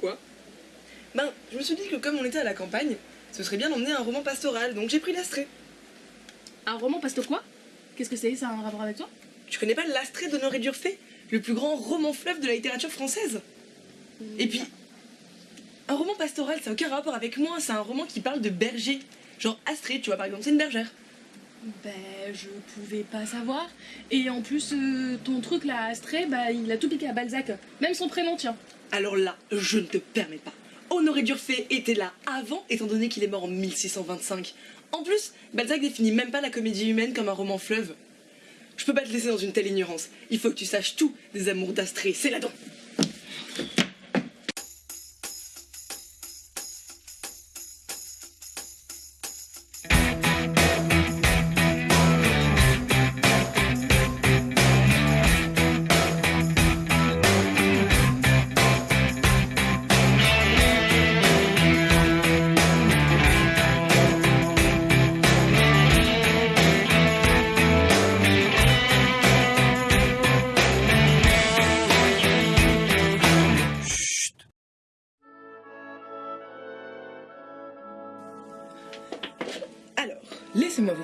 Quoi Ben, je me suis dit que comme on était à la campagne, ce serait bien d'emmener un roman pastoral, donc j'ai pris l'Astrée. Un roman pasto quoi? Qu'est-ce que c'est? Ça a un rapport avec toi? Tu connais pas l'Astrée d'Honoré Durfé Le plus grand roman fleuve de la littérature française Et puis, un roman pastoral, ça n'a aucun rapport avec moi, c'est un roman qui parle de berger. Genre Astrée, tu vois, par exemple, c'est une bergère. Ben, je pouvais pas savoir. Et en plus, euh, ton truc là, Astrée, bah, il a tout piqué à Balzac. Même son prénom, tiens. Alors là, je ne te permets pas. Honoré Durfé était là avant, étant donné qu'il est mort en 1625. En plus, Balzac définit même pas la comédie humaine comme un roman fleuve. Je peux pas te laisser dans une telle ignorance. Il faut que tu saches tout des amours d'Astrée, c'est là-dedans.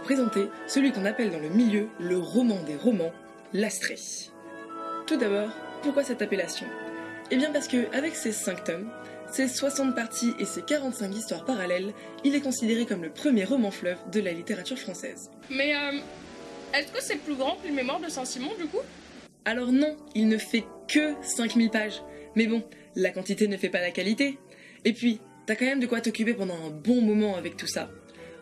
Présenter celui qu'on appelle dans le milieu le roman des romans, l'Astrée. Tout d'abord, pourquoi cette appellation? Eh bien parce que, avec ses 5 tomes, ses 60 parties et ses 45 histoires parallèles, il est considéré comme le premier roman fleuve de la littérature française. Mais, euh, est-ce que c'est plus grand que les mémoires de Saint-Simon, du coup? Alors non, il ne fait que 5000 pages. Mais bon, la quantité ne fait pas la qualité. Et puis, t'as quand même de quoi t'occuper pendant un bon moment avec tout ça.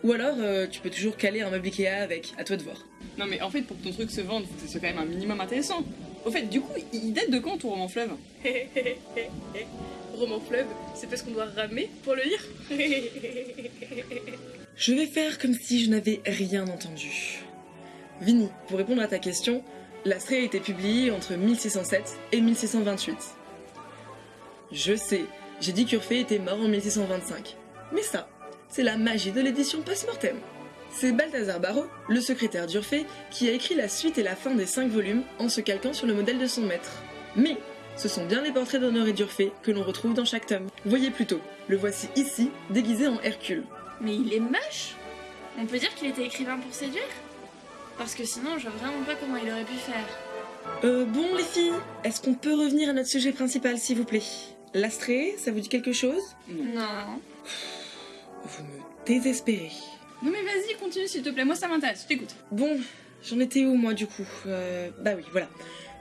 Ou alors, euh, tu peux toujours caler un meuble Ikea avec, à toi de voir. Non mais en fait, pour que ton truc se vende, faut que ce soit quand même un minimum intéressant. Au fait, du coup, il date de quand ton roman fleuve? Roman fleuve, c'est parce qu'on doit ramer pour le lire Je vais faire comme si je n'avais rien entendu. Vini, pour répondre à ta question, l'Astrée a été publiée entre 1607 et 1628. Je sais, j'ai dit qu'Urfé était mort en 1625. Mais ça, c'est la magie de l'édition post-mortem. C'est Balthazar Barreau, le secrétaire d'Urfé, qui a écrit la suite et la fin des cinq volumes en se calquant sur le modèle de son maître. Mais ce sont bien les portraits d'Honoré d'Urfé que l'on retrouve dans chaque tome. Voyez plutôt, le voici ici, déguisé en Hercule. Mais il est moche On peut dire qu'il était écrivain pour séduire Parce que sinon, je vois vraiment pas comment il aurait pu faire. Euh, bon les filles, est-ce qu'on peut revenir à notre sujet principal s'il vous plaît? L'Astrée, ça vous dit quelque chose? Non. Vous me désespérez. Non mais vas-y, continue s'il te plaît, moi ça m'intéresse, je t'écoute. Bon, j'en étais où moi du coup? Euh, Bah oui, voilà.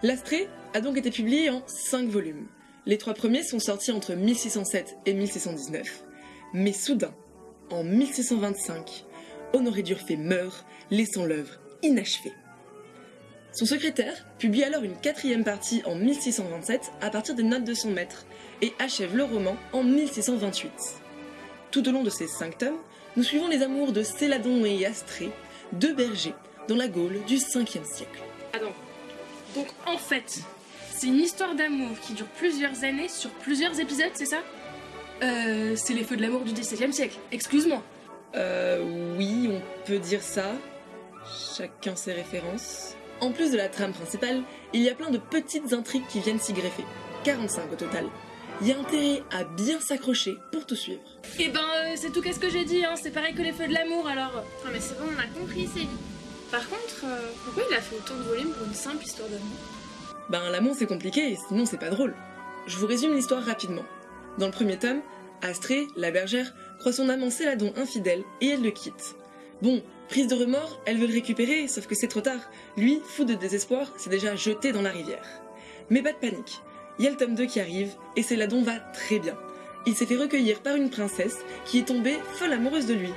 L'Astrée a donc été publié en 5 volumes. Les trois premiers sont sortis entre 1607 et 1619. Mais soudain, en 1625, Honoré d'Urfé meurt, laissant l'œuvre inachevée. Son secrétaire publie alors une quatrième partie en 1627 à partir des notes de son maître et achève le roman en 1628. Tout au long de ces cinq tomes, nous suivons les amours de Céladon et Astrée, deux bergers, dans la Gaule du 5e siècle. Attends. Donc, en fait, c'est une histoire d'amour qui dure plusieurs années sur plusieurs épisodes, c'est ça? Euh, c'est les feux de l'amour du XVIIe siècle. Excuse-moi. Euh, oui, on peut dire ça. Chacun ses références. En plus de la trame principale, il y a plein de petites intrigues qui viennent s'y greffer. 45 au total. Il y a intérêt à bien s'accrocher pour tout suivre. Eh ben, euh, c'est tout qu'est-ce que j'ai dit, hein. C'est pareil que les feux de l'amour, alors. Non mais c'est bon, on a compris, c'est Par contre, euh, pourquoi il a fait autant de volumes pour une simple histoire d'amour? Ben l'amour c'est compliqué, sinon c'est pas drôle. Je vous résume l'histoire rapidement. Dans le premier tome, Astrée, la bergère, croit son amant Céladon infidèle et elle le quitte. Bon, prise de remords, elle veut le récupérer, sauf que c'est trop tard. Lui, fou de désespoir, s'est déjà jeté dans la rivière. Mais pas de panique. Il y a le tome 2 qui arrive et Céladon va très bien. Il s'est fait recueillir par une princesse qui est tombée folle amoureuse de lui.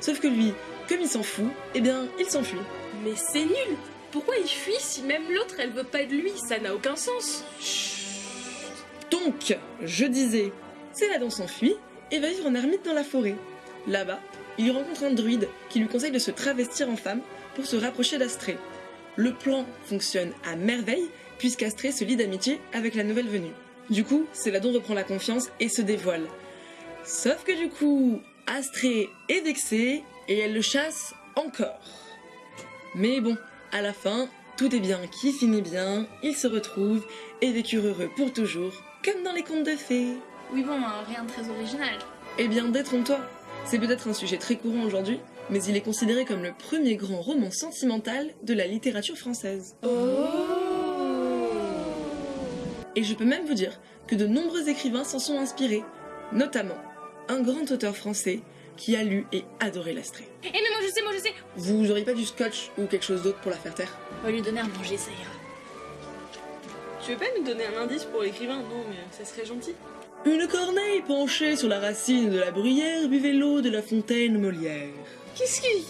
Sauf que lui, comme il s'en fout, eh bien, il s'enfuit. Mais c'est nul Pourquoi il fuit si même l'autre, elle veut pas de lui? Ça n'a aucun sens Donc, je disais, Céladon s'enfuit et va vivre en ermite dans la forêt. Là-bas, il rencontre un druide qui lui conseille de se travestir en femme pour se rapprocher d'Astrée. Le plan fonctionne à merveille puisqu'Astrée se lie d'amitié avec la nouvelle venue. Du coup, Céladon reprend la confiance et se dévoile. Sauf que du coup, Astrée est vexée et elle le chasse encore. Mais bon, à la fin, tout est bien qui finit bien, ils se retrouvent et vécurent heureux pour toujours, comme dans les contes de fées. Oui, bon, euh, rien de très original. Eh bien, détrompe-toi. C'est peut-être un sujet très courant aujourd'hui, mais il est considéré comme le premier grand roman sentimental de la littérature française. Et je peux même vous dire que de nombreux écrivains s'en sont inspirés, notamment un grand auteur français qui a lu et adoré l'Astrée. Eh mais moi je sais, moi je sais Vous auriez pas du scotch ou quelque chose d'autre pour la faire taire? On va lui donner à manger, ça ira. Tu veux pas nous donner un indice pour l'écrivain? Non, mais ça serait gentil. Une corneille penchée sur la racine de la bruyère buvait l'eau de la fontaine Molière. Qu'est-ce qui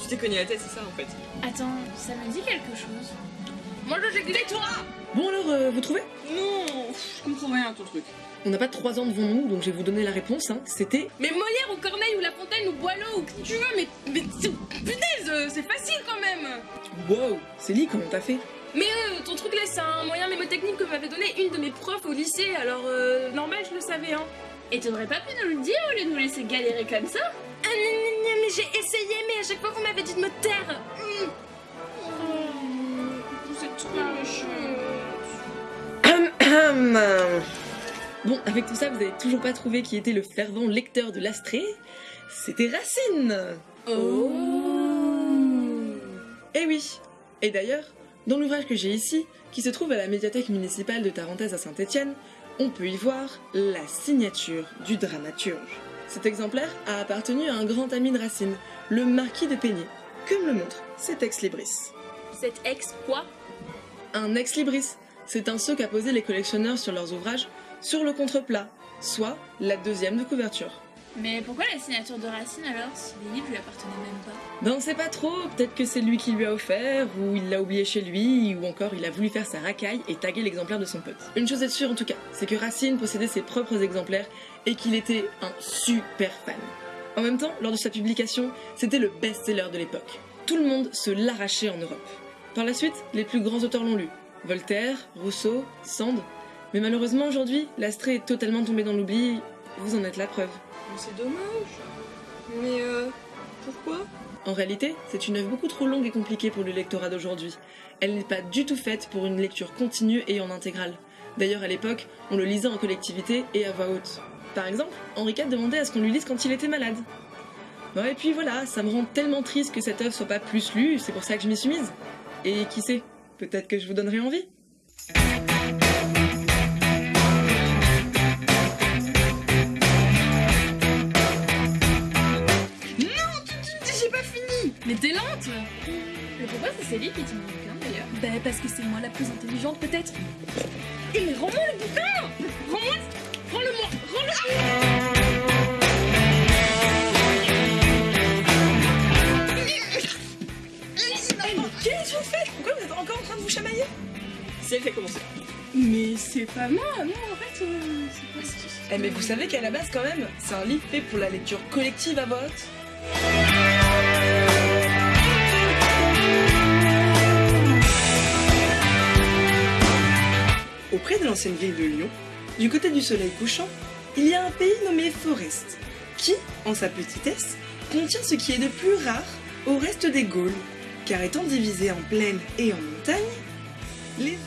Tu t'es cogné la tête, c'est ça en fait. Attends, ça me dit quelque chose. Moi je sais que toi Bon alors, euh, vous trouvez? Non, pff, je comprends rien à ton truc. On n'a pas trois ans devant nous, donc je vais vous donner la réponse. Hein. C'était Mais Molière ou Corneille ou La Fontaine ou Boileau ou qui tu veux, mais, mais c'est- punaise, euh, c'est facile quand même Wow, Célie, comment t'as fait? Mais euh, ton truc là, c'est un moyen mémotechnique que m'avait donné une de mes profs au lycée, alors euh, normal, je le savais, hein. Et t'aurais pas pu nous le dire au lieu de nous laisser galérer comme ça? Mais j'ai essayé, mais à chaque fois vous m'avez dit de me taire. Oh, vous êtes. Hum, Bon, avec tout ça, vous avez toujours pas trouvé qui était le fervent lecteur de l'Astrée C'était Racine Eh oui Et d'ailleurs, dans l'ouvrage que j'ai ici, qui se trouve à la médiathèque municipale de Tarentaise à Saint-Étienne, on peut y voir la signature du dramaturge. Cet exemplaire a appartenu à un grand ami de Racine, le marquis de Peigné, comme le montre cet ex-libris. Cet ex quoi? Un ex-libris, c'est un sceau qu'a posé les collectionneurs sur leurs ouvrages sur le contreplat, soit la deuxième de couverture. Mais pourquoi la signature de Racine alors? Si les livres lui appartenaient même pas Ben on sait pas trop, peut-être que c'est lui qui lui a offert, ou il l'a oublié chez lui, ou encore il a voulu faire sa racaille et taguer l'exemplaire de son pote. Une chose est sûre en tout cas, c'est que Racine possédait ses propres exemplaires et qu'il était un super fan. En même temps, lors de sa publication, c'était le best-seller de l'époque. Tout le monde se l'arrachait en Europe. Par la suite, les plus grands auteurs l'ont lu. Voltaire, Rousseau, Sand. Mais malheureusement aujourd'hui, l'Astrée est totalement tombé dans l'oubli, vous en êtes la preuve. C'est dommage. Mais euh, pourquoi? En réalité, c'est une œuvre beaucoup trop longue et compliquée pour le lectorat d'aujourd'hui. Elle n'est pas du tout faite pour une lecture continue et en intégrale. D'ailleurs, à l'époque, on le lisait en collectivité et à voix haute. Par exemple, Henri IV demandait à ce qu'on lui lise quand il était malade. Bon, et puis voilà, ça me rend tellement triste que cette œuvre soit pas plus lue, c'est pour ça que je m'y suis mise. Et qui sait, peut-être que je vous donnerai envie. J'ai pas fini Mais t'es lente Mais pourquoi c'est Célie qui tient le bouquin d'ailleurs? Bah parce que c'est moi la plus intelligente peut-être. Mais rends-moi le bouquin Mais c'est pas moi, non en fait, euh, c'est pas si... Eh mais vous savez qu'à la base quand même, c'est un livre fait pour la lecture collective à haute. Auprès de l'ancienne ville de Lyon, du côté du soleil couchant, il y a un pays nommé Forest, qui, en sa petitesse, contient ce qui est de plus rare au reste des Gaules, car étant divisé en plaine et en montagne, les